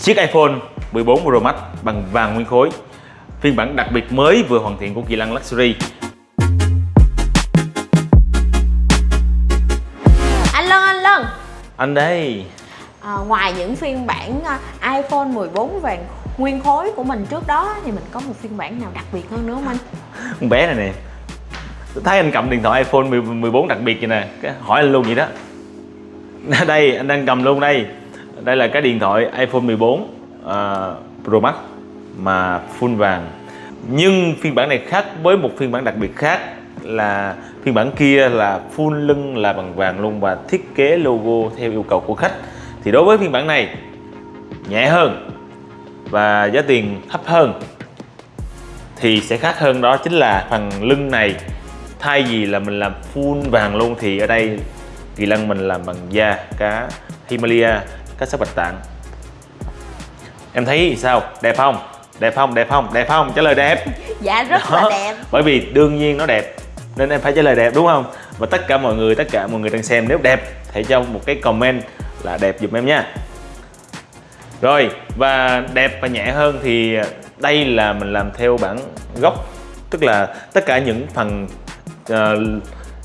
chiếc iPhone 14 Pro Max bằng vàng nguyên khối. Phiên bản đặc biệt mới vừa hoàn thiện của Kỳ Lân Luxury. Anh Lân, anh Lân. Anh đây. À, Ngoài những phiên bản à, iPhone 14 vàng nguyên khối của mình trước đó Thì mình có một phiên bản nào đặc biệt hơn nữa không anh? con bé này nè. Thấy anh cầm điện thoại iPhone 14 đặc biệt vậy nè. Cái hỏi anh luôn vậy đó. Đây anh đang cầm luôn đây đây là cái điện thoại iPhone 14 uh, à, Pro Max mà full vàng. Nhưng phiên bản này khác với một phiên bản đặc biệt khác là phiên bản kia là full lưng là bằng vàng luôn và thiết kế logo theo yêu cầu của khách. Thì đối với phiên bản này nhẹ hơn và giá tiền thấp hơn thì sẽ khác hơn đó chính là phần lưng này. Thay vì là mình làm full vàng luôn thì ở đây kỳ lân mình làm bằng da cá Himalaya cá sấu bạch tạng em thấy sao? Đẹp không? Đẹp không? Đẹp không? Đẹp không? Trả lời đẹp. Dạ rất Đó. là đẹp. Bởi vì đương nhiên nó đẹp nên em phải trả lời đẹp đúng không? Và tất cả mọi người tất cả mọi người đang xem nếu đẹp hãy cho một cái comment là đẹp giùm em nha rồi và đẹp và nhẹ hơn thì đây là mình làm theo bản gốc tức là tất cả những phần uh,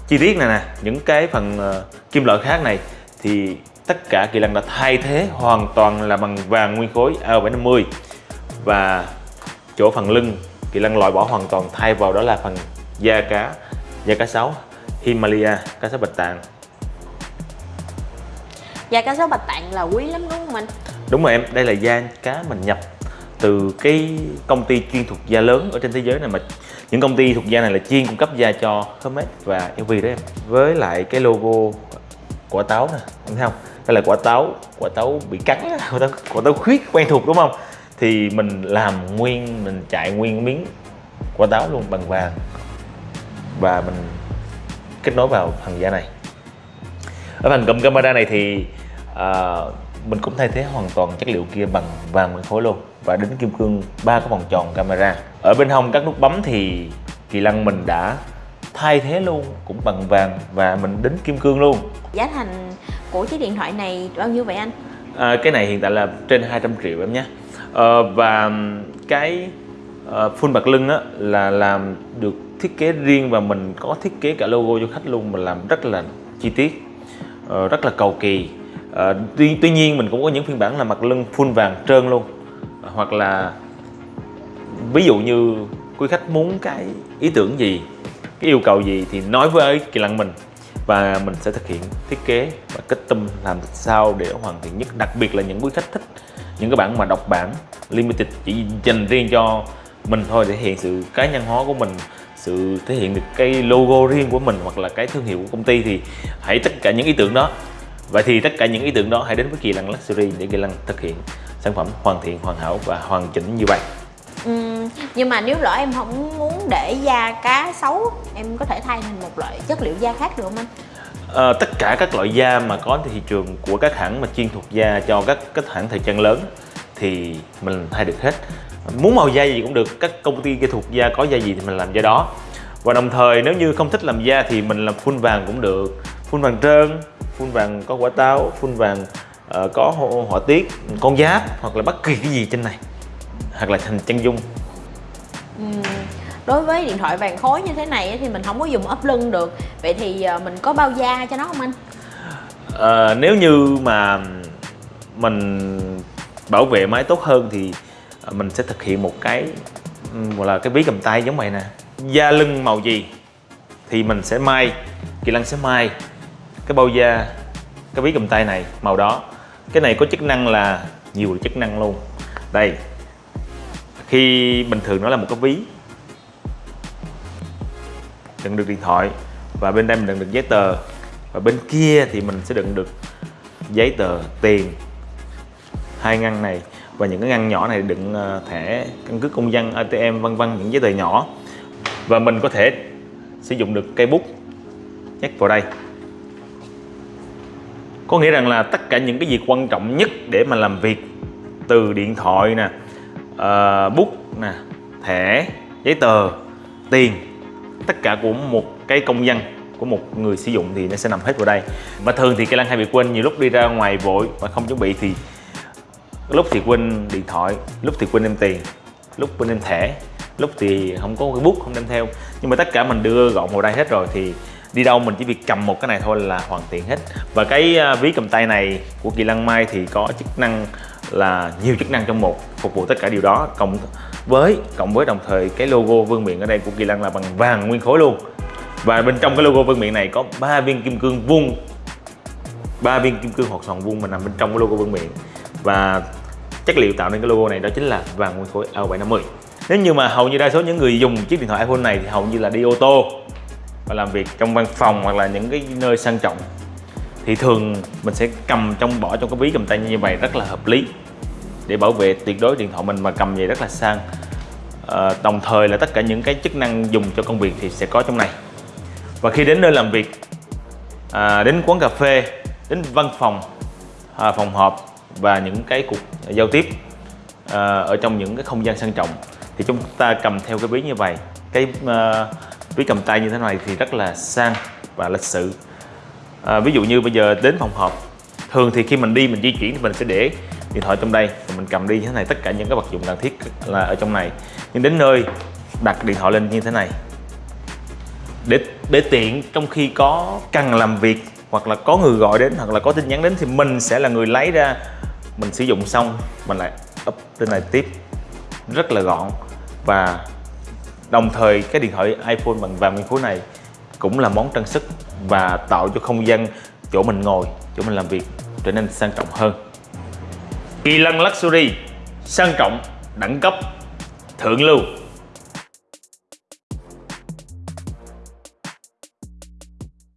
chi tiết này nè những cái phần uh, kim loại khác này thì tất cả kỳ lân đã thay thế hoàn toàn là bằng vàng nguyên khối AO750 và chỗ phần lưng kỳ lân loại bỏ hoàn toàn thay vào đó là phần da cá da cá sấu Himalaya cá sấu bạch tạng. Da cá sấu bạch tạng là quý lắm đúng không anh? đúng rồi em đây là da cá mình nhập từ cái công ty chuyên thuộc da lớn ở trên thế giới này mà những công ty thuộc da này là chuyên cung cấp da cho Hermes và LV đó em. Với lại cái logo quả táo nè thấy không? Đây là quả táo quả táo bị cắn quả táo, quả táo khuyết quen thuộc đúng không? Thì mình làm nguyên mình chạy nguyên miếng quả táo luôn bằng vàng. Và mình kết nối vào phần da này. Ở phần cụm camera này thì à, mình cũng thay thế hoàn toàn chất liệu kia bằng vàng nguyên khối luôn và đính kim cương ba cái vòng tròn camera. Ở bên hông các nút bấm thì kỳ lăng mình đã thay thế luôn cũng bằng vàng và mình đính kim cương luôn. Giá thành của chiếc điện thoại này bao nhiêu vậy anh? à, cái này hiện tại là trên 200 triệu em nhé. À, và cái uh, full bạc lưng á, là làm được thiết kế riêng và mình có thiết kế cả logo cho khách luôn mình làm rất là chi tiết uh, rất là cầu kỳ. Uh, tuy, tuy nhiên mình cũng có những phiên bản là mặt lưng full vàng trơn luôn. Hoặc là ví dụ như quý khách muốn cái ý tưởng gì cái yêu cầu gì thì nói với kỳ lăng mình. Và mình sẽ thực hiện thiết kế và kết tâm làm sao để hoàn thiện nhất. Đặc biệt là những quý khách thích, những cái bản mà đọc bản limited, chỉ dành riêng cho mình thôi để hiện sự cá nhân hóa của mình, sự thể hiện được cái logo riêng của mình hoặc là cái thương hiệu của công ty thì hãy tất cả những ý tưởng đó. Vậy thì tất cả những ý tưởng đó hãy đến với kỳ lăng luxury để kỳ lăng thực hiện sản phẩm hoàn thiện, hoàn hảo và hoàn chỉnh như vậy nhưng mà nếu lỡ em không muốn để da cá xấu Em có thể thay thành một loại chất liệu da khác được không anh? à, tất cả các loại da mà có trên thị trường của các hãng mà chuyên thuộc da cho các các hãng thời trang lớn thì mình thay được hết. Muốn màu da gì cũng được các công ty kỹ thuộc da có da gì thì mình làm da đó. Và đồng thời nếu như không thích làm da thì mình làm phun vàng cũng được. Phun vàng trơn phun vàng có quả táo phun vàng uh, có họa, tiết con giáp hoặc là bất kỳ cái gì trên này. Hoặc là thành chân dung. Đối với điện thoại vàng khối như thế này thì mình không có dùng ốp lưng được. Vậy thì ờ, mình có bao da cho nó không anh? à, nếu như mà mình bảo vệ máy tốt hơn thì ờ, mình sẽ thực hiện một cái gọi là cái ví cầm tay giống vậy nè. Da lưng màu gì thì mình sẽ may kỳ lân sẽ may cái bao da cái ví cầm tay này màu đó. Cái này có chức năng là nhiều chức năng luôn. Đây khi bình thường nó là một cái ví đựng được điện thoại và bên đây mình đựng được giấy tờ. Và bên kia thì mình sẽ đựng được giấy tờ tiền. Hai ngăn này và những cái ngăn nhỏ này đựng ờ, thẻ căn cước công dân ATM vân vân những giấy tờ nhỏ. Và mình có thể sử dụng được cây bút nhét vào đây. Có nghĩa rằng là tất cả những cái việc quan trọng nhất để mà làm việc từ điện thoại nè uh, bút nè thẻ giấy tờ tiền tất cả của một cái công dân, của một người sử dụng thì nó sẽ nằm hết vào đây. Và thường thì cây Lăng hay bị quên, nhiều lúc đi ra ngoài vội và không chuẩn bị thì lúc thì quên điện thoại, lúc thì quên đem tiền, lúc quên đem thẻ, lúc thì không có cái bút không đem theo. Nhưng mà tất cả mình đưa gọn vào đây hết rồi thì đi đâu mình chỉ việc cầm một cái này thôi là hoàn tiện hết. Và cái à, ví cầm tay này của kỳ Lăng mai thì có chức năng là nhiều chức năng trong một, phục vụ tất cả điều đó. Cộng với, cộng với đồng thời cái logo vương miện ở đây của kỳ lân là bằng vàng nguyên khối luôn. Và bên trong cái logo vương miện này có ba viên kim cương vuông. Ba viên kim cương hoặc sòn vuông mà nằm bên trong cái logo vương miện. Và chất liệu tạo nên cái logo này đó chính là vàng nguyên khối A750 nếu như mà hầu như đa số những người dùng chiếc điện thoại iPhone này thì hầu như là đi ô tô và làm việc trong văn phòng hoặc là những cái nơi sang trọng. Thì thường mình sẽ cầm trong, bỏ trong cái ví cầm tay như vậy rất là hợp lý để bảo vệ tuyệt đối điện thoại mình mà cầm về rất là sang. À, đồng thời là tất cả những cái chức năng dùng cho công việc thì sẽ có trong này. Và khi đến nơi làm việc à, đến quán cà phê đến văn phòng à, phòng họp và những cái cuộc giao tiếp à, ở trong những cái không gian sang trọng thì chúng ta cầm theo cái ví như vậy. Cái à, ví cầm tay như thế này thì rất là sang và lịch sự. À, ví dụ như bây giờ đến phòng họp thường thì khi mình đi mình di chuyển thì mình sẽ để điện thoại trong đây và mình cầm đi như thế này, tất cả những cái vật dụng cần thiết là ở trong này. Nhưng đến nơi, đặt điện thoại lên như thế này. Để để tiện trong khi có cần làm việc hoặc là có người gọi đến hoặc là có tin nhắn đến thì mình sẽ là người lấy ra, mình sử dụng xong, mình lại up trên này tiếp. Rất là gọn. Và đồng thời cái điện thoại iPhone bằng vàng nguyên khối này cũng là món trang sức và tạo cho không gian chỗ mình ngồi, chỗ mình làm việc trở nên sang trọng hơn. Kỳ lân Luxury sang trọng đẳng cấp thượng lưu.